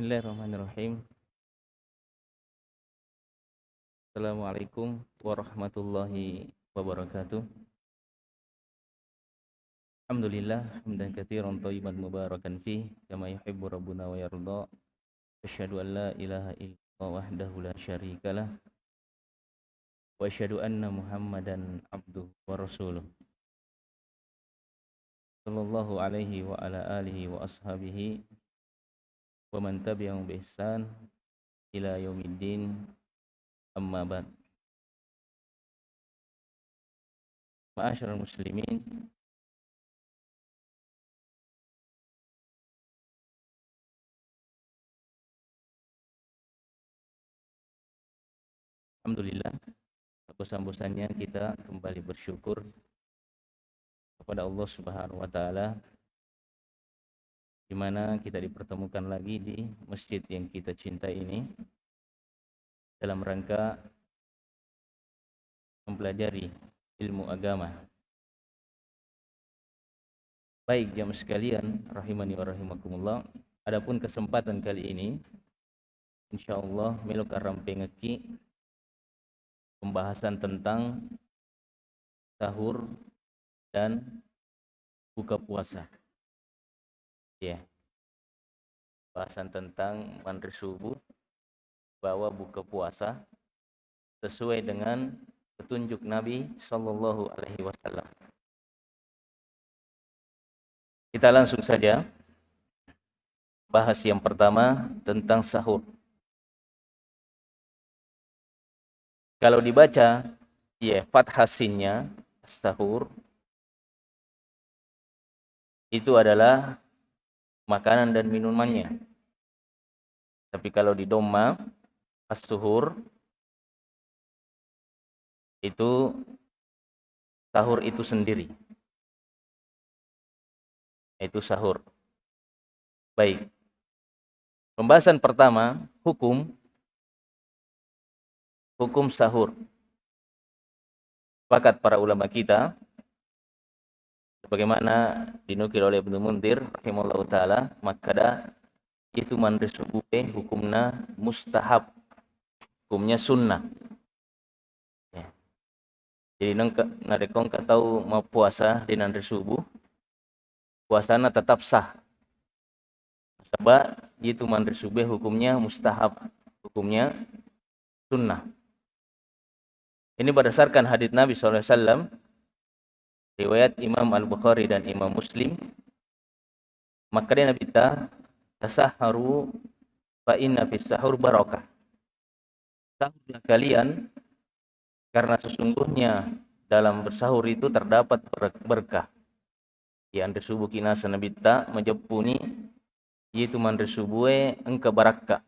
Bismillahirrahmanirrahim. Assalamualaikum warahmatullahi wabarakatuh. Alhamdulillah hamdan katsiran thayyiban mubarakan fi kama yuhibbu rabbuna wa yarda. Asyhadu an la ilaha illallah wahdahu la syarikalah wa asyhadu anna Muhammadan abduhu wa rasuluh. Sallallahu alaihi wa ala alihi wa ashabihi wa man tabi'ahum bi ihsan ila yaumiddin. Amma ba'd. Ma'asyiral muslimin. Alhamdulillah bosan-bosannya kita kembali bersyukur kepada Allah Subhanahu wa taala di mana kita dipertemukan lagi di masjid yang kita cintai ini dalam rangka mempelajari ilmu agama. Baik jamaah sekalian, rahimani wa rahimakumullah. Adapun kesempatan kali ini insyaallah melu karam pengeki pembahasan tentang sahur dan buka puasa ya bahasan tentang mandi subuh bahwa buka puasa sesuai dengan petunjuk Nabi Shallallahu Alaihi Wasallam. Kita langsung saja bahas yang pertama tentang sahur. Kalau dibaca ya fathasinnya sahur itu adalah makanan dan minumannya. Tapi kalau di doma as-suhur itu sahur itu sendiri. Itu sahur. Baik. Pembahasan pertama, hukum hukum sahur. Sepakat para ulama kita sebagaimana dinukil oleh Ibnu Mundir rahimahullah taala maka itu mandresubube hukumna mustahab hukumnya sunnah. Ya. jadi nang narekong tahu mau puasa di nanti subuh puasana tetap sah. Sebab itu mandri subuh hukumnya mustahab hukumnya sunnah. Ini berdasarkan hadits Nabi SAW riwayat Imam Al-Bukhari dan Imam Muslim. Maka dia Nabi ta tasaharu fa inna fis sahur barakah sahurlah kalian karena sesungguhnya dalam bersahur itu terdapat berkah. Yang subuh kinasa Nabi ta menjepuni yaitu mandri subuhe engke barakah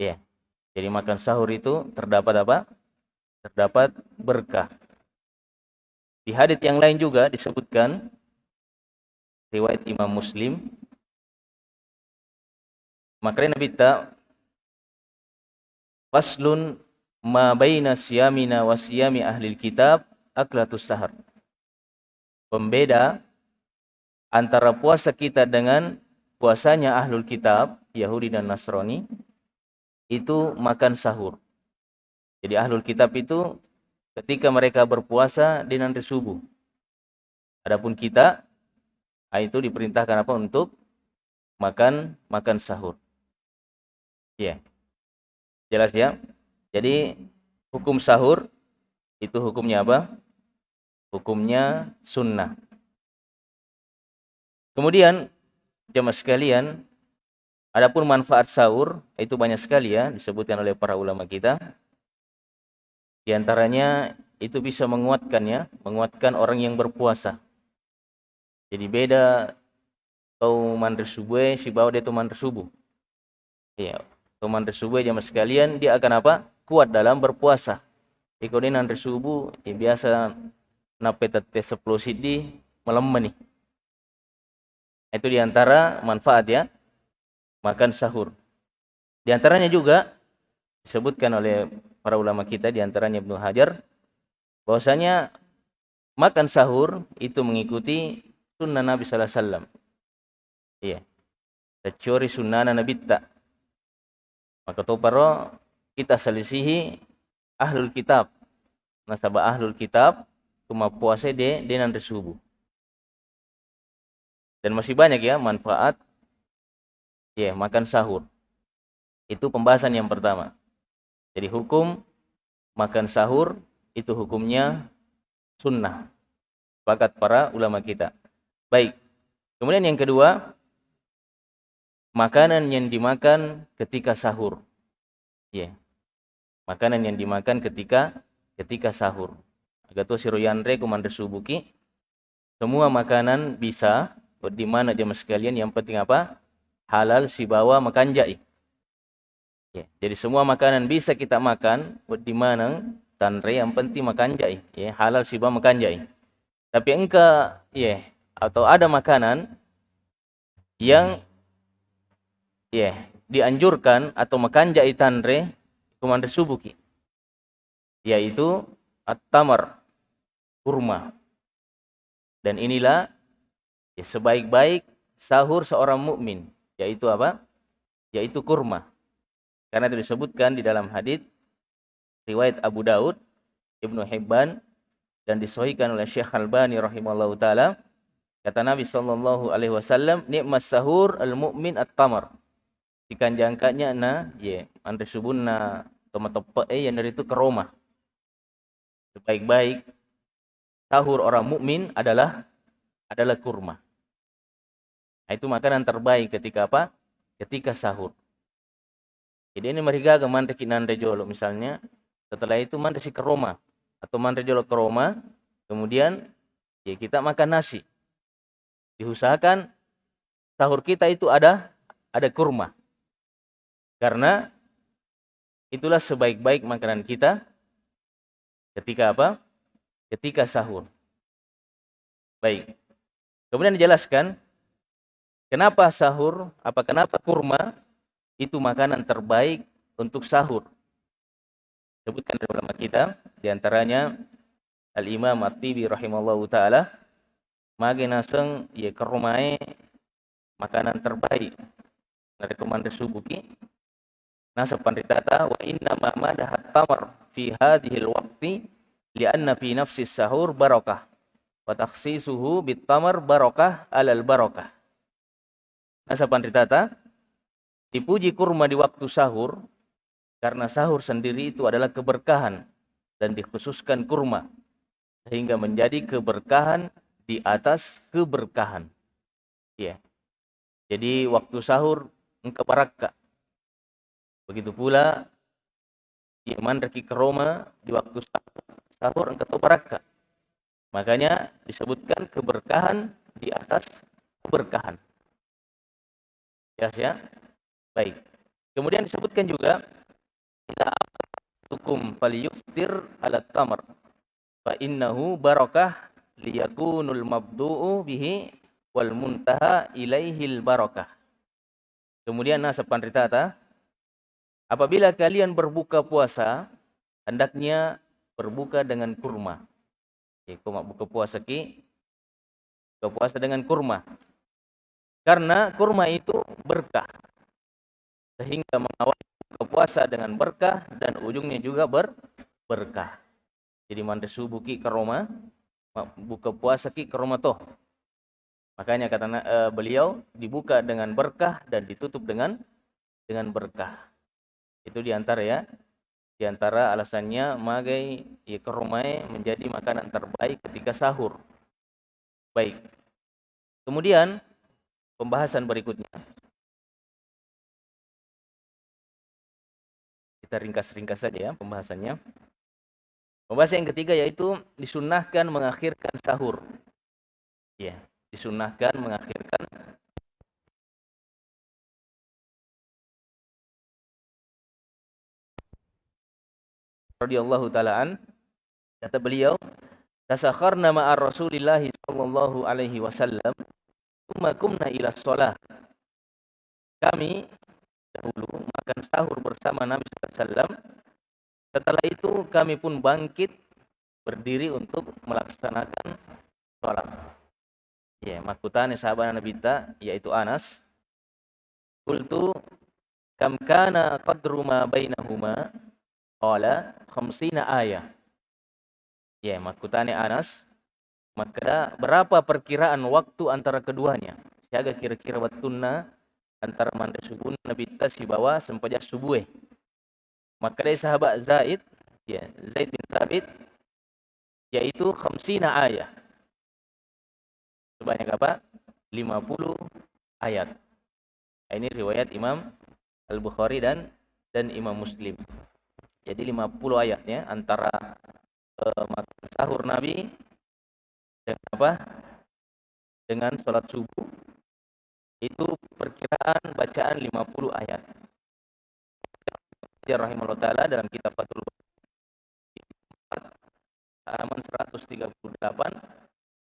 ya jadi makan sahur itu terdapat apa? Terdapat berkah di hadits yang lain juga disebutkan riwayat Imam Muslim maka Nabi ta faslun ma baina siyamina wa siyami ahli kitab aklatus sahar. Pembeda antara puasa kita dengan puasanya ahlul kitab, Yahudi dan Nasrani, itu makan sahur. Jadi ahlul kitab itu ketika mereka berpuasa di nanti subuh. Adapun kita itu diperintahkan apa untuk makan makan sahur. Ya. Jelas ya? Jadi hukum sahur itu hukumnya apa? Hukumnya sunnah. Kemudian jemaah sekalian, adapun manfaat sahur itu banyak sekali ya disebutkan oleh para ulama kita. Di antaranya itu bisa menguatkan ya, menguatkan orang yang berpuasa. Jadi beda kau mandri subuh, si bawa dia tu mandri subuh. Iya, kau mandri subuh jamaah sekalian, dia akan apa? Kuat dalam berpuasa. Ikut ini mandri subuh, ya biasa napet tes 10 sidi melemah nih. Itu di antara manfaat ya, makan sahur. Di antaranya juga disebutkan oleh para ulama kita di antaranya Ibnu Hajar bahwasanya makan sahur itu mengikuti sunnah Nabi sallallahu alaihi wasallam. Iya. Tacuri sunnana nabitta. Maka to paro kita selisihi ahlul kitab. Nasabah ahlul kitab kuma puasa de denan subuh. Dan masih banyak ya manfaat ya makan sahur. Itu pembahasan yang pertama. Jadi hukum makan sahur itu hukumnya sunnah. Sepakat para ulama kita. Baik. Kemudian yang kedua, makanan yang dimakan ketika sahur. Ya. Yeah. Makanan yang dimakan ketika ketika sahur. Agato siroyanre kumandre subuki. Semua makanan bisa di mana jemaah sekalian yang penting apa? Halal si bawa makan jai. Ya, jadi semua makanan bisa kita makan di mana tanre yang penting makan jai. Ya, halal si bawa makan jai. Tapi engkau ya atau ada makanan yang ya dianjurkan atau makan jai tanre kumandre subuki yaitu at-tamar kurma dan inilah ya, sebaik-baik sahur seorang mukmin yaitu apa yaitu kurma karena itu disebutkan di dalam hadis riwayat Abu Daud Ibnu Hibban dan disahihkan oleh Syekh Albani rahimallahu taala. Kata Nabi sallallahu alaihi wasallam nikmat sahur al mukmin at-tamar. Ikan jangkanya na ye andre subunna tomat eh yang dari itu ke Roma sebaik-baik sahur orang mukmin adalah adalah kurma. Nah, itu makanan terbaik ketika apa? Ketika sahur jadi ini mereka ke mante kinande jolo misalnya setelah itu mante si ke atau mante jolo ke Roma kemudian ya kita makan nasi diusahakan sahur kita itu ada ada kurma karena itulah sebaik-baik makanan kita ketika apa? Ketika sahur. Baik. Kemudian dijelaskan kenapa sahur, apa kenapa kurma itu makanan terbaik untuk sahur. Sebutkan dari ulama kita, di antaranya Al-Imam At-Tibi rahimallahu taala magi naseng kerumai makanan terbaik. Rekomendasi subuki Nasa panditata wa inna ma madahat tamar fi hadhil waqti lianna fi nafsi sahur barakah wa takhsisuhu bit tamar barakah alal barakah. Nasa panditata dipuji kurma di waktu sahur karena sahur sendiri itu adalah keberkahan dan dikhususkan kurma sehingga menjadi keberkahan di atas keberkahan. Ya. Jadi waktu sahur engkau barakah Begitu pula iman reki ke Roma di waktu sahur engkau baraka. Makanya disebutkan keberkahan di atas keberkahan. Ya, ya. Baik. Kemudian disebutkan juga kita hukum falyuftir ala tamar fa innahu barakah liyakunul mabdu'u bihi wal muntaha ilaihil barakah. Kemudian nasa pandritata Apabila kalian berbuka puasa, hendaknya berbuka dengan kurma. Oke, koma buka puasa ki, buka puasa dengan kurma. Karena kurma itu berkah. Sehingga mengawal buka puasa dengan berkah dan ujungnya juga ber berkah. Jadi manda subuh ki ke Roma, buka puasa ki ke Roma toh. Makanya kata uh, beliau dibuka dengan berkah dan ditutup dengan dengan berkah. Itu di antara ya, di antara alasannya magai ya kerumai menjadi makanan terbaik ketika sahur. Baik. Kemudian pembahasan berikutnya. Kita ringkas-ringkas saja ya pembahasannya. Pembahasan yang ketiga yaitu disunahkan mengakhirkan sahur. Ya, disunahkan mengakhirkan radhiyallahu taalaan kata beliau tasakharna ma'a Rasulillah sallallahu alaihi wasallam thumma kumna ila shalah kami dahulu makan sahur bersama Nabi sallallahu setelah itu kami pun bangkit berdiri untuk melaksanakan sholat. Ya makutane sahabat Nabi ta yaitu Anas. Qultu kam kana qadru ma bainahuma? Qala khamsina ayah. Ya, makutane Anas, maka berapa perkiraan waktu antara keduanya? Siaga kira-kira waktuna antara mandi subuh Nabi tasi bawa sempajak subuh. Maka dari sahabat Zaid, ya, Zaid bin Thabit yaitu khamsina ayat. Sebanyak apa? 50 ayat. Ini riwayat Imam Al-Bukhari dan dan Imam Muslim. Jadi 50 ayatnya antara uh, sahur Nabi dengan apa? Dengan sholat subuh itu perkiraan bacaan 50 ayat. Ya rahimahullah taala dalam kitab Fathul halaman 138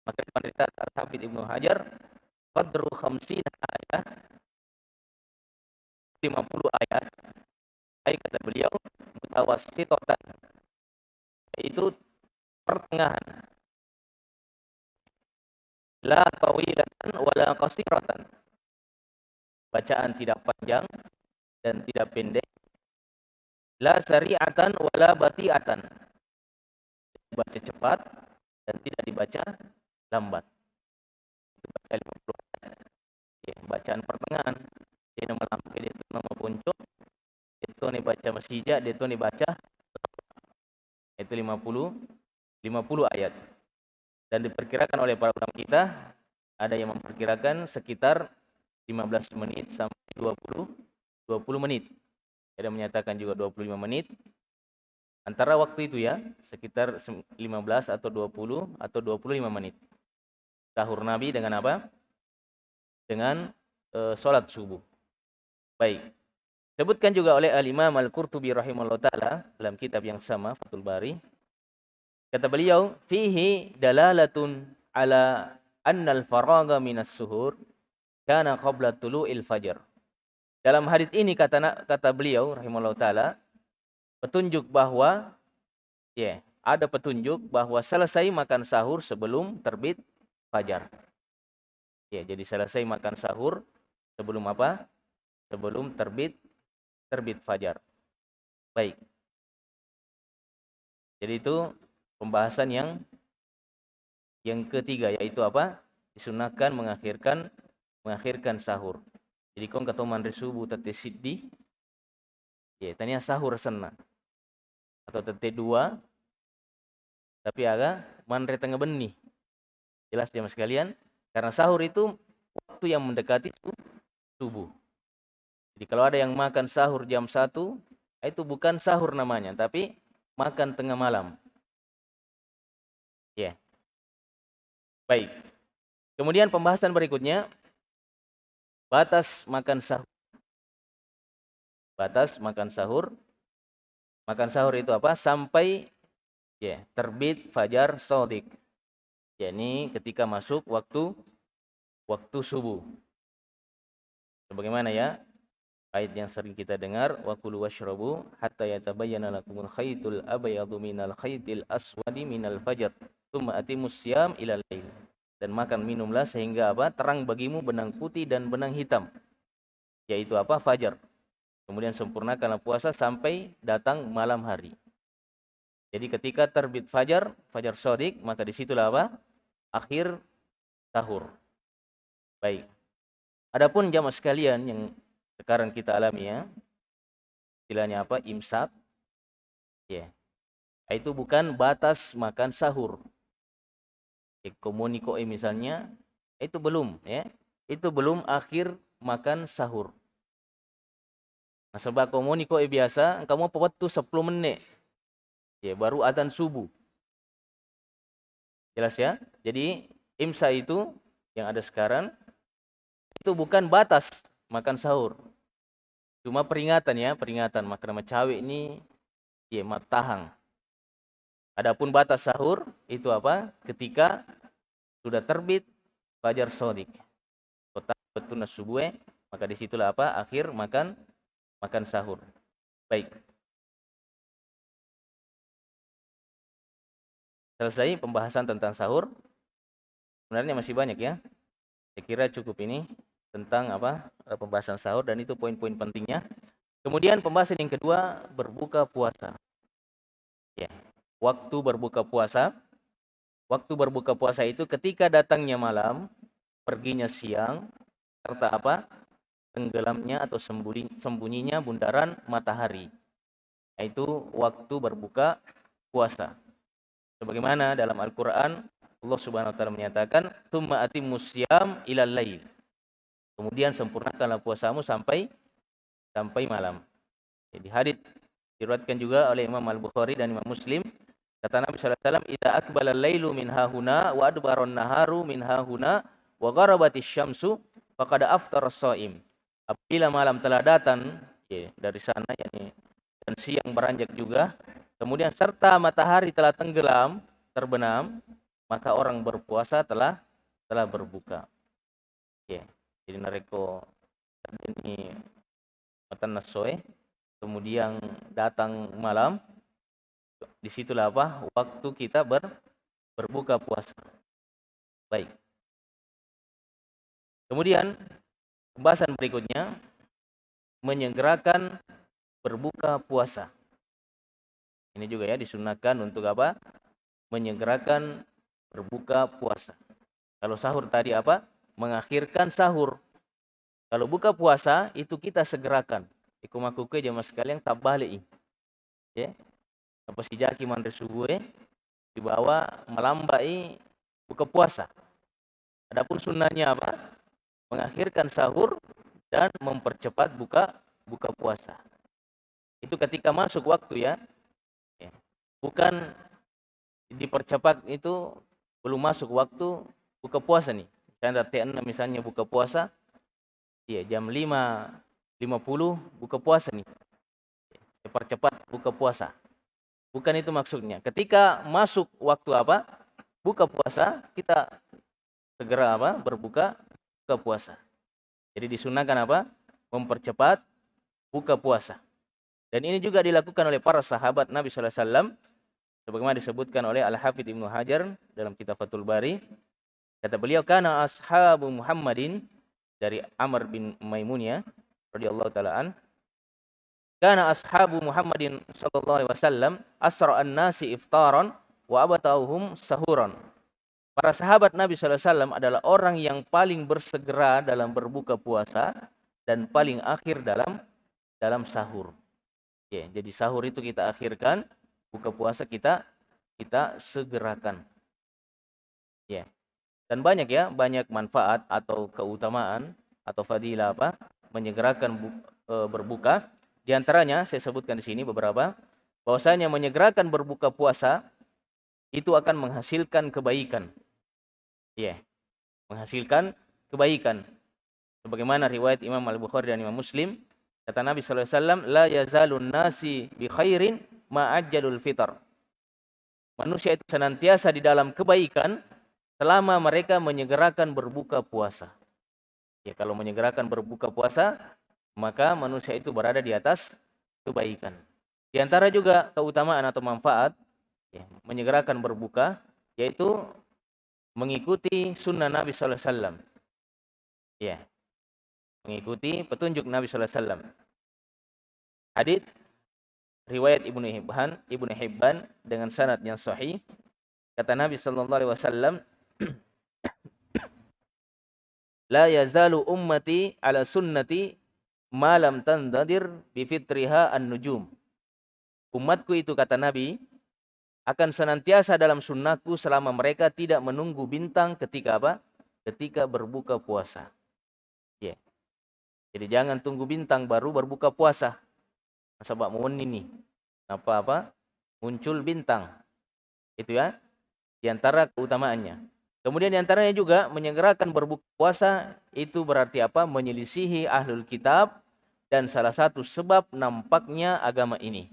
maka pemerintah Al-Hafidh Ibnu Hajar qadru khamsina ayat. 50 ayat. Ay kata beliau mutawassitatan itu pertengahan. La tawilatan wala qasiratan bacaan tidak panjang dan tidak pendek. La sari'atan wala bati'atan. Dibaca cepat dan tidak dibaca lambat. Baca 50 ya bacaan pertengahan. Dia nama lampu dia itu nama puncuk itu nih baca masjid dia itu nih baca itu 50 50 ayat. Dan diperkirakan oleh para ulama kita ada yang memperkirakan sekitar 15 menit sampai 20 20 menit ada menyatakan juga 25 menit. Antara waktu itu ya, sekitar 15 atau 20 atau 25 menit. Sahur Nabi dengan apa? Dengan e, sholat subuh. Baik. Sebutkan juga oleh Al-Imam Al-Qurtubi rahimahullah ta'ala dalam kitab yang sama, Fathul Bari. Kata beliau, Fihi dalalatun ala annal faraga minas suhur kana qabla tulu'il fajr. Dalam hadis ini kata kata beliau rahimahullah taala petunjuk bahwa ya, yeah, ada petunjuk bahwa selesai makan sahur sebelum terbit fajar. Ya, yeah, jadi selesai makan sahur sebelum apa? Sebelum terbit terbit fajar. Baik. Jadi itu pembahasan yang yang ketiga yaitu apa? Disunahkan mengakhirkan mengakhirkan sahur. Jadi kong kato manre subuh tate siddi. Ya, tanya sahur sana. Atau tate dua. Tapi aga manre tengah benih. Jelas jamaah sekalian. Karena sahur itu waktu yang mendekati subuh. Jadi kalau ada yang makan sahur jam satu, itu bukan sahur namanya, tapi makan tengah malam. Ya. Yeah. Baik. Kemudian pembahasan berikutnya Batas makan sahur. Batas makan sahur. Makan sahur itu apa? Sampai ya, terbit fajar sodik. yakni ketika masuk waktu waktu subuh. Sebagaimana ya ayat yang sering kita dengar wa kulu washrabu hatta yatabayyana lakumul khaytul abyadu minal khaytil aswadi minal fajr tsumma atimus siyam ila lail dan makan minumlah sehingga apa? Terang bagimu benang putih dan benang hitam. Yaitu apa? Fajar. Kemudian sempurnakanlah puasa sampai datang malam hari. Jadi ketika terbit fajar fajar sodik maka di situlah apa? Akhir sahur baik. Adapun jamaah sekalian yang sekarang kita alami ya istilahnya apa? Imsak. Ya. Itu bukan batas makan sahur komuniko misalnya itu belum ya. Itu belum akhir makan sahur. Nah sebab komuniko biasa kamu waktu 10 menit. Ya baru adzan subuh. Jelas ya? Jadi imsa itu yang ada sekarang itu bukan batas makan sahur. Cuma peringatan ya. Peringatan makan cawe ini ya matahang Adapun batas sahur itu apa? Ketika sudah terbit fajar sodik. Kota betul subuh, maka di situlah apa? Akhir makan makan sahur. Baik. Selesai pembahasan tentang sahur. Sebenarnya masih banyak ya. Saya kira cukup ini tentang apa? pembahasan sahur dan itu poin-poin pentingnya. Kemudian pembahasan yang kedua berbuka puasa. Ya, waktu berbuka puasa. Waktu berbuka puasa itu ketika datangnya malam, perginya siang, serta apa? Tenggelamnya atau sembunyi, sembunyinya bundaran matahari. Yaitu waktu berbuka puasa. Sebagaimana dalam Al-Qur'an Allah Subhanahu wa taala menyatakan, "Tsumma atimmus syiyam ilal lail." Kemudian sempurnakanlah puasamu sampai sampai malam. Jadi hadis diriwayatkan juga oleh Imam Al-Bukhari dan Imam Muslim Kata Nabi sallallahu alaihi wasallam, "Idza aqbala al-lailu min hahuna wa adbara an-naharu min hahuna wa gharabatis syamsu faqad aftara as-shaim." Apabila malam telah datang ya, dari sana yakni dan siang beranjak juga, kemudian serta matahari telah tenggelam, terbenam, maka orang berpuasa telah telah berbuka. Ya, jadi nareko ini matan kemudian datang malam, di situlah apa waktu kita ber, berbuka puasa. Baik. Kemudian pembahasan berikutnya menyegerakan berbuka puasa. Ini juga ya disunahkan untuk apa? Menyegerakan berbuka puasa. Kalau sahur tadi apa? Mengakhirkan sahur. Kalau buka puasa itu kita segerakan. Ikumakuke jamaah sekalian tak balik. Ya, apa si jaki mandre subuh dibawa melambai buka puasa. Adapun sunnahnya apa? Mengakhirkan sahur dan mempercepat buka buka puasa. Itu ketika masuk waktu ya. ya. Bukan dipercepat itu belum masuk waktu buka puasa nih. Misalnya t misalnya buka puasa. Iya, jam 5 50 buka puasa nih. Dipercepat buka puasa. Bukan itu maksudnya. Ketika masuk waktu apa? Buka puasa, kita segera apa? Berbuka buka puasa. Jadi disunahkan apa? Mempercepat buka puasa. Dan ini juga dilakukan oleh para sahabat Nabi wasallam sebagaimana disebutkan oleh Al-Hafidz Ibnu Hajar dalam kitab Fathul Bari. Kata beliau, "Kana ashabu Muhammadin" dari Amr bin Maimuniyah radhiyallahu taala Kana ashabu Muhammadin sallallahu alaihi wasallam asra'an nasi iftaran wa abatauhum sahuran. Para sahabat Nabi sallallahu alaihi wasallam adalah orang yang paling bersegera dalam berbuka puasa dan paling akhir dalam dalam sahur. Ya, jadi sahur itu kita akhirkan, buka puasa kita kita segerakan. Ya. Dan banyak ya, banyak manfaat atau keutamaan atau fadilah apa? menyegerakan bu, e, berbuka di antaranya saya sebutkan di sini beberapa bahwasanya menyegerakan berbuka puasa itu akan menghasilkan kebaikan. Iya. Yeah. Menghasilkan kebaikan. Sebagaimana riwayat Imam Al-Bukhari dan Imam Muslim, kata Nabi sallallahu alaihi wasallam, "La yazalun nasi bi khairin ma ajjalul fitr." Manusia itu senantiasa di dalam kebaikan selama mereka menyegerakan berbuka puasa. Ya, kalau menyegerakan berbuka puasa, maka manusia itu berada di atas kebaikan. Di antara juga keutamaan atau manfaat ya, menyegerakan berbuka yaitu mengikuti sunnah Nabi Wasallam. Ya, mengikuti petunjuk Nabi Sallallahu Alaihi Wasallam. Hadits riwayat Ibnu Hibban, Ibnu Hibban dengan sanad yang sahih kata Nabi Sallallahu Alaihi Wasallam La yazalu ummati ala sunnati malam tandadir bifitriha an-nujum. Umatku itu kata Nabi akan senantiasa dalam sunnahku selama mereka tidak menunggu bintang ketika apa? Ketika berbuka puasa. Yeah. Jadi jangan tunggu bintang baru berbuka puasa. Sebab mohon ini apa-apa muncul bintang. Itu ya. Di antara keutamaannya. Kemudian di antaranya juga menyegerakan berbuka puasa itu berarti apa? Menyelisihi ahlul kitab dan salah satu sebab nampaknya agama ini.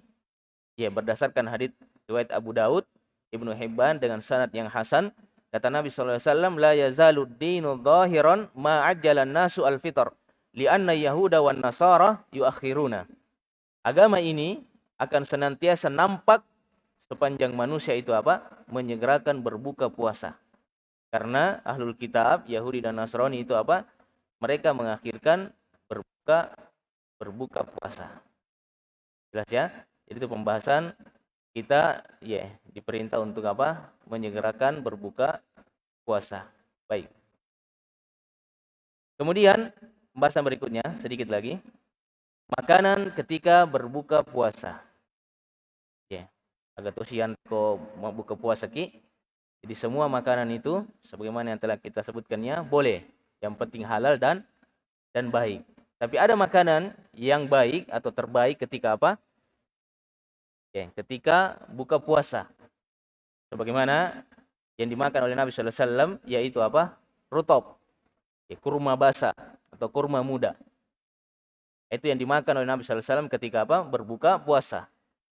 Ya berdasarkan hadits riwayat Abu Daud, Ibnu Hibban dengan sanad yang hasan, kata Nabi wasallam la yazalu dinu dhahiran ma ajjalan nasu al-fitr lianna yahuda wan nasara yuakhiruna. Agama ini akan senantiasa nampak sepanjang manusia itu apa? menyegerakan berbuka puasa karena ahlul kitab, Yahudi dan Nasrani itu apa? Mereka mengakhirkan berbuka berbuka puasa. Jelas ya? Jadi itu pembahasan kita ya yeah, diperintah untuk apa? Menyegerakan berbuka puasa. Baik. Kemudian pembahasan berikutnya sedikit lagi. Makanan ketika berbuka puasa. Ya. Yeah. Agak tosian ko mau buka puasa ki. Jadi semua makanan itu sebagaimana yang telah kita sebutkannya boleh. Yang penting halal dan dan baik. Tapi ada makanan yang baik atau terbaik ketika apa? Ya, ketika buka puasa. Sebagaimana yang dimakan oleh Nabi sallallahu alaihi wasallam yaitu apa? Rutop. Kurma basah atau kurma muda. Itu yang dimakan oleh Nabi sallallahu alaihi wasallam ketika apa? Berbuka puasa.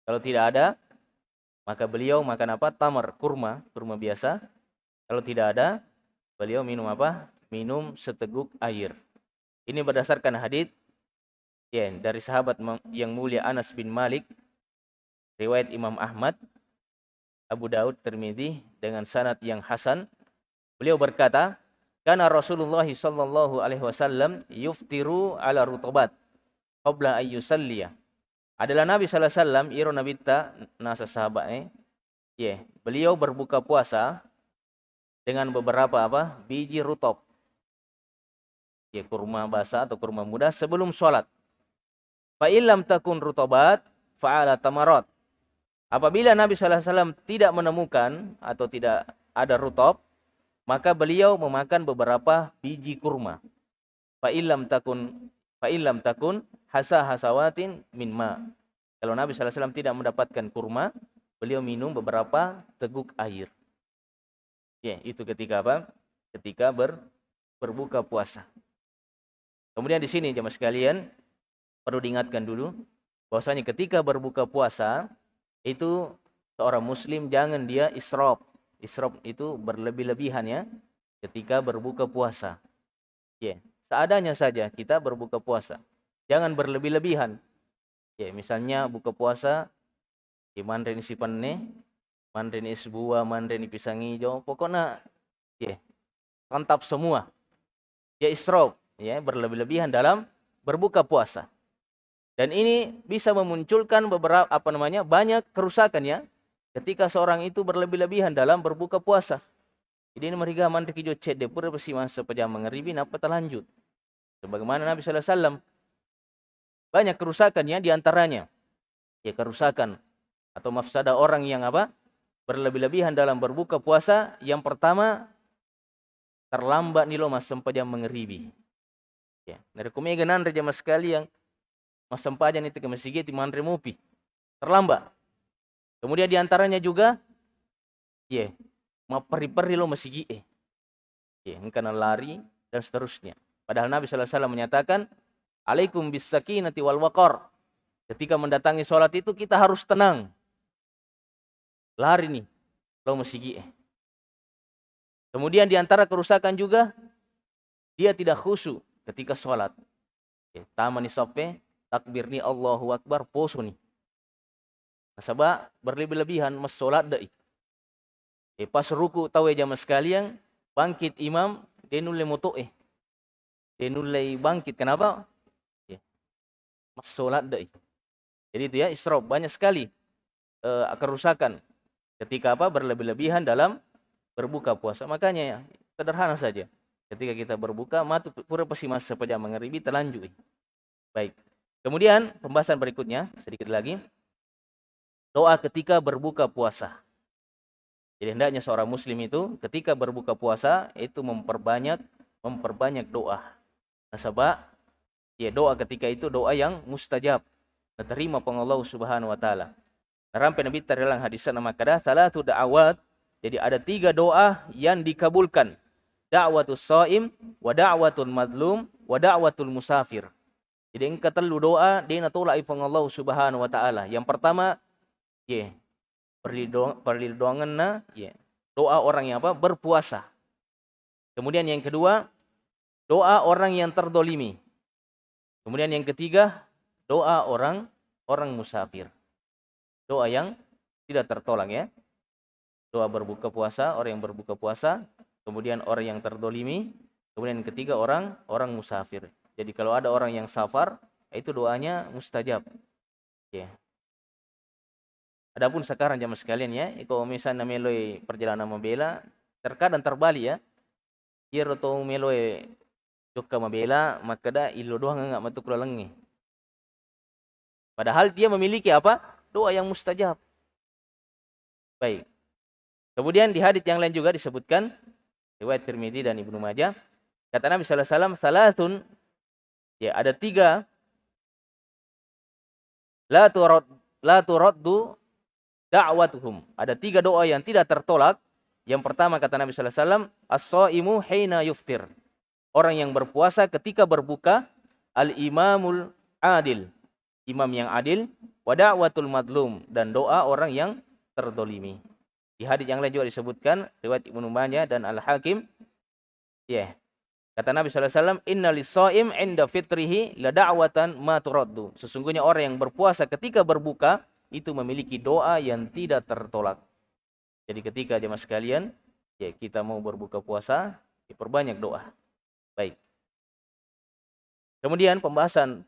Kalau tidak ada, maka beliau makan apa? Tamar, kurma, kurma biasa. Kalau tidak ada, beliau minum apa? Minum seteguk air. Ini berdasarkan hadis ya, dari sahabat yang mulia Anas bin Malik, riwayat Imam Ahmad, Abu Daud, Tirmidzi dengan sanad yang hasan. Beliau berkata, "Kana Rasulullah sallallahu alaihi wasallam yuftiru ala rutubat qabla ay yusalliya." Adalah Nabi sallallahu alaihi wasallam iro nabi ta nasa sahabat eh. Ya, beliau berbuka puasa dengan beberapa apa? biji rutop ya kurma basah atau kurma muda sebelum sholat. Fa illam takun rutobat fa'ala tamarat. Apabila Nabi SAW tidak menemukan atau tidak ada rutop, maka beliau memakan beberapa biji kurma. Fa illam takun fa illam takun hasa hasawatin min ma. Kalau Nabi SAW tidak mendapatkan kurma, beliau minum beberapa teguk air. Ya, itu ketika apa? Ketika ber, berbuka puasa. Kemudian di sini jemaah sekalian perlu diingatkan dulu bahwasanya ketika berbuka puasa itu seorang muslim jangan dia israf. Israf itu berlebih-lebihan ya ketika berbuka puasa. Ya, yeah. Seadanya saja kita berbuka puasa. Jangan berlebih-lebihan. Ya, misalnya buka puasa di mandarin si penne, mandarin es buah, mandarin pisang hijau, pokoknya ya mantap semua. Ya israf ya berlebih-lebihan dalam berbuka puasa. Dan ini bisa memunculkan beberapa apa namanya banyak kerusakan ya ketika seorang itu berlebih-lebihan dalam berbuka puasa. Jadi ini mereka mandek jo cek de pura pasti masa pejam mengeribi napa terlanjut. Sebagaimana Nabi sallallahu alaihi wasallam banyak kerusakan ya di antaranya ya kerusakan atau mafsada orang yang apa? berlebih-lebihan dalam berbuka puasa. Yang pertama terlambat nih lo mas sempajam mengeribi. Ya, dari kumega nan reja mas sekali yang mas sempajan itu ke masjid mandre mupi. Terlambat. Kemudian di antaranya juga, ya, mau peri-peri lo masih eh. Ya, karena lari dan seterusnya. Padahal Nabi SAW menyatakan, Alaikum bisakinati wal waqar. Ketika mendatangi sholat itu kita harus tenang. Lari nih, lo eh. Kemudian di antara kerusakan juga, dia tidak khusyuk ketika sholat. Ya, taman sope takbir ni Allahu Akbar poso ni. Nasaba berlebih-lebihan mas sholat dai. Eh, pas ruku tahu ya jamaah sekalian bangkit imam dia nulai moto eh. Dia nulai bangkit kenapa? Ya. Mas sholat dai. Jadi itu ya isrof banyak sekali uh, kerusakan ketika apa berlebih-lebihan dalam berbuka puasa. Makanya ya sederhana saja. Ketika kita berbuka, matu pura pasti masa sepeda mengeribi terlanjut. Baik. Kemudian pembahasan berikutnya sedikit lagi. Doa ketika berbuka puasa. Jadi hendaknya seorang muslim itu ketika berbuka puasa itu memperbanyak memperbanyak doa. Nasabah ya doa ketika itu doa yang mustajab. Diterima peng Allah Subhanahu wa taala. Rampai Nabi terilang hadis nama kada salatu da'awat. Jadi ada tiga doa yang dikabulkan da'watus shaim wa da'watul madlum wa da'watul musafir. Jadi engkau telu doa dia tolak ifang Allah Subhanahu wa taala. Yang pertama ye yeah, perlindungan na yeah, doa orang yang apa berpuasa. Kemudian yang kedua doa orang yang terdolimi. Kemudian yang ketiga doa orang orang musafir. Doa yang tidak tertolak ya. Doa berbuka puasa, orang yang berbuka puasa kemudian orang yang terdolimi, kemudian yang ketiga orang orang musafir. Jadi kalau ada orang yang safar, itu doanya mustajab. Ya. Adapun sekarang jamaah sekalian ya, kalau misalnya meloi perjalanan membela, terkadang terbalik ya. Ia roto meloi juga membela, maka dah ilo doang enggak matuk lengi. Padahal dia memiliki apa? Doa yang mustajab. Baik. Kemudian di hadis yang lain juga disebutkan riwayat Tirmidzi dan Ibnu Majah kata Nabi sallallahu alaihi wasallam salatun ya ada tiga la turad la turaddu da'watuhum. Ada tiga doa yang tidak tertolak. Yang pertama kata Nabi sallallahu alaihi wasallam as-shaimu hina yuftir. Orang yang berpuasa ketika berbuka al-imamul adil. Imam yang adil wa da'watul madlum dan doa orang yang terdolimi. Di hadis yang lain juga disebutkan riwayat Ibnu Majah dan Al Hakim. Ya. Yeah. Kata Nabi sallallahu alaihi wasallam, "Inna lis-shaim 'inda fitrihi ma turaddu." Sesungguhnya orang yang berpuasa ketika berbuka itu memiliki doa yang tidak tertolak. Jadi ketika jemaah sekalian, ya kita mau berbuka puasa, diperbanyak doa. Baik. Kemudian pembahasan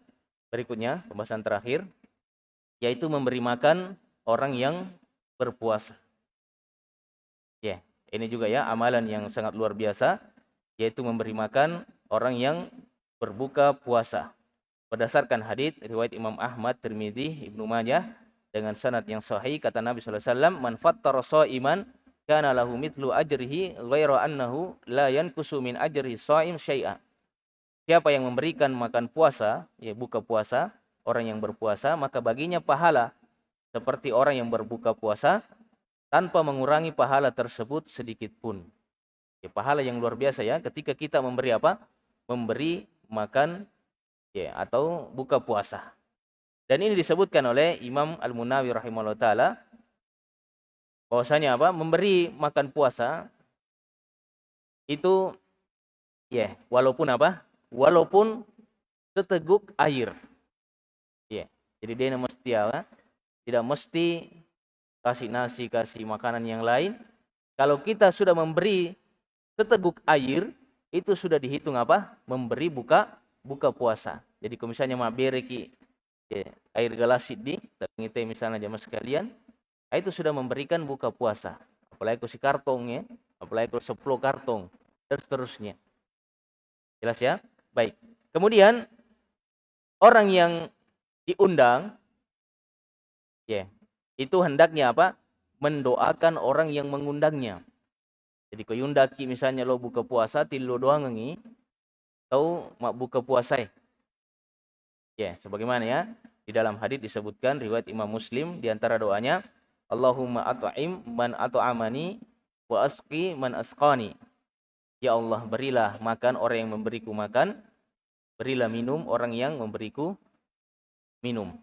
berikutnya, pembahasan terakhir yaitu memberi makan orang yang berpuasa. Ya, ini juga ya amalan yang sangat luar biasa yaitu memberi makan orang yang berbuka puasa. Berdasarkan hadis riwayat Imam Ahmad, Tirmidzi, Ibnu Majah dengan sanad yang sahih kata Nabi sallallahu alaihi wasallam, "Man fattara sha'iman kana lahu mithlu ajrihi ghaira annahu la yankusu min ajri sha'im syai'a." Siapa yang memberikan makan puasa, ya buka puasa, orang yang berpuasa, maka baginya pahala seperti orang yang berbuka puasa tanpa mengurangi pahala tersebut sedikit pun. Ya, pahala yang luar biasa ya ketika kita memberi apa? Memberi makan ya atau buka puasa. Dan ini disebutkan oleh Imam Al-Munawi rahimahullah taala bahwasanya apa? Memberi makan puasa itu ya walaupun apa? Walaupun seteguk air. Ya. Jadi dia mesti apa? Tidak mesti kasih nasi, kasih makanan yang lain. Kalau kita sudah memberi seteguk air itu sudah dihitung apa? Memberi buka buka puasa. Jadi kalau misalnya mau bereki ya, air galasit di ngite misalnya jamaah sekalian, itu sudah memberikan buka puasa. Apalagi kalau si kartong ya, apalagi kalau 10 kartong dan seterusnya. Jelas ya? Baik. Kemudian orang yang diundang ya, itu hendaknya apa? Mendoakan orang yang mengundangnya. Jadi kau yundaki misalnya lo buka puasa tilu doang ngi tahu mak buka puasa ya. Ya, sebagaimana ya di dalam hadis disebutkan riwayat Imam Muslim di antara doanya Allahumma at'im man at'amani wa asqi man asqani. Ya Allah, berilah makan orang yang memberiku makan, berilah minum orang yang memberiku minum.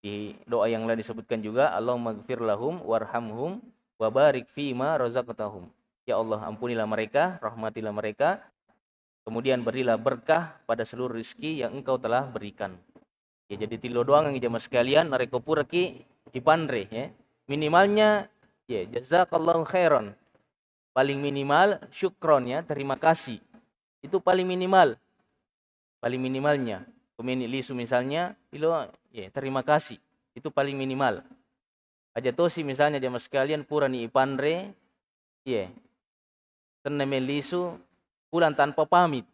Di doa yang lain disebutkan juga Allahumma gfir lahum warhamhum wa barik fima razaqtahum. Ya Allah, ampunilah mereka, rahmatilah mereka, kemudian berilah berkah pada seluruh rizki yang engkau telah berikan. Ya, jadi tilo doang yang jamaah sekalian, nareko puraki dipandre, ya. Minimalnya, ya, jazakallahu khairan. Paling minimal, syukron, ya, terima kasih. Itu paling minimal. Paling minimalnya. Pemilik lisu misalnya, ilo, ya, terima kasih. Itu paling minimal. Aja tosi misalnya jamaah sekalian, pura ni ipandre, ya, melisu pulang tanpa pamit.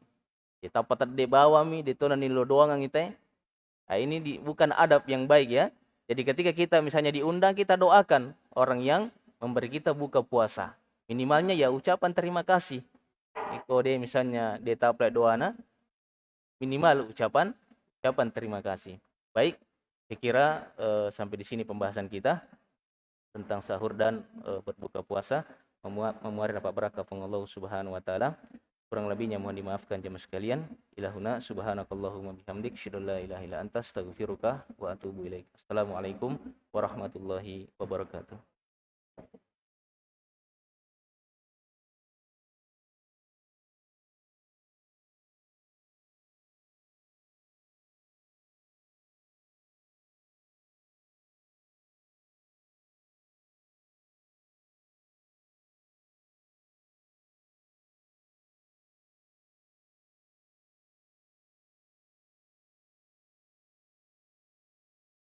Kita patat de bawa mi, de tona nilo doang ang ite. Nah, ini di, bukan adab yang baik ya. Jadi ketika kita misalnya diundang, kita doakan orang yang memberi kita buka puasa. Minimalnya ya ucapan terima kasih. Iko de misalnya de taplek doana, minimal ucapan ucapan terima kasih. Baik, saya kira uh, sampai di sini pembahasan kita tentang sahur dan uh, berbuka puasa memuari dapat barakah Allah Subhanahu wa taala. Kurang lebihnya mohon dimaafkan jemaah sekalian. Ilahuna subhanakallahumma bihamdik syada la ilaha illa anta wa atubu ilaik. Assalamualaikum warahmatullahi wabarakatuh.